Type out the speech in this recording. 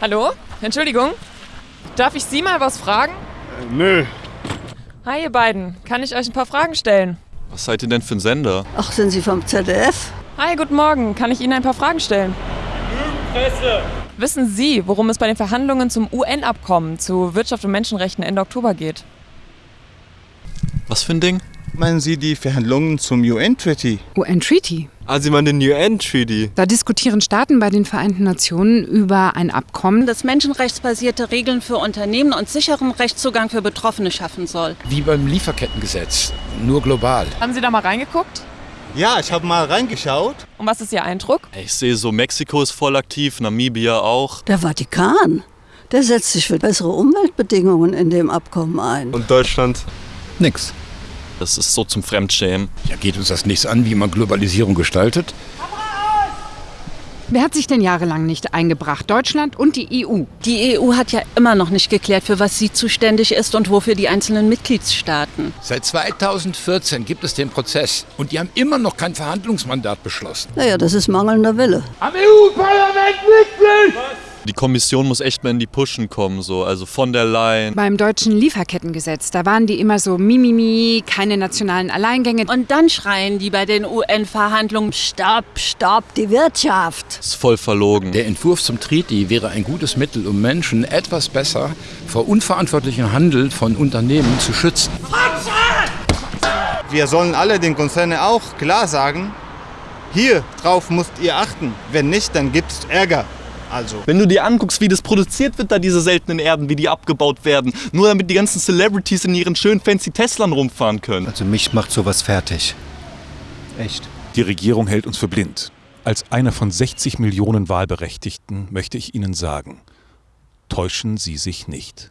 Hallo? Entschuldigung. Darf ich Sie mal was fragen? Äh, nö. Hi, ihr beiden. Kann ich euch ein paar Fragen stellen? Was seid ihr denn für ein Sender? Ach, sind Sie vom ZDF? Hi, guten Morgen. Kann ich Ihnen ein paar Fragen stellen? Presse. Wissen Sie, worum es bei den Verhandlungen zum UN-Abkommen zu Wirtschaft und Menschenrechten Ende Oktober geht? Was für ein Ding? Meinen Sie die Verhandlungen zum UN-Treaty? UN-Treaty. Ah, Sie meinen den UN-Treaty? Da diskutieren Staaten bei den Vereinten Nationen über ein Abkommen, das menschenrechtsbasierte Regeln für Unternehmen und sicheren Rechtszugang für Betroffene schaffen soll. Wie beim Lieferkettengesetz, nur global. Haben Sie da mal reingeguckt? Ja, ich habe mal reingeschaut. Und was ist Ihr Eindruck? Ich sehe so, Mexiko ist voll aktiv, Namibia auch. Der Vatikan. Der setzt sich für bessere Umweltbedingungen in dem Abkommen ein. Und Deutschland? Nix. Das ist so zum Fremdschämen. Ja, geht uns das nichts an, wie man Globalisierung gestaltet? Wer hat sich denn jahrelang nicht eingebracht? Deutschland und die EU. Die EU hat ja immer noch nicht geklärt, für was sie zuständig ist und wofür die einzelnen Mitgliedstaaten. Seit 2014 gibt es den Prozess und die haben immer noch kein Verhandlungsmandat beschlossen. Naja, das ist mangelnder Wille. Am EU-Parlament Mitglied! Die Kommission muss echt mal in die Pushen kommen, so. Also von der Leyen. Beim deutschen Lieferkettengesetz, da waren die immer so Mimimi, keine nationalen Alleingänge. Und dann schreien die bei den UN-Verhandlungen, Stopp, stopp, die Wirtschaft. Ist voll verlogen. Der Entwurf zum Treaty wäre ein gutes Mittel, um Menschen etwas besser vor unverantwortlichem Handel von Unternehmen zu schützen. Wir sollen alle den Konzernen auch klar sagen, hier drauf müsst ihr achten. Wenn nicht, dann gibt's Ärger. Also. Wenn du dir anguckst, wie das produziert wird, da diese seltenen Erden, wie die abgebaut werden, nur damit die ganzen Celebrities in ihren schönen fancy Teslern rumfahren können. Also mich macht sowas fertig. Echt. Die Regierung hält uns für blind. Als einer von 60 Millionen Wahlberechtigten möchte ich Ihnen sagen, täuschen Sie sich nicht.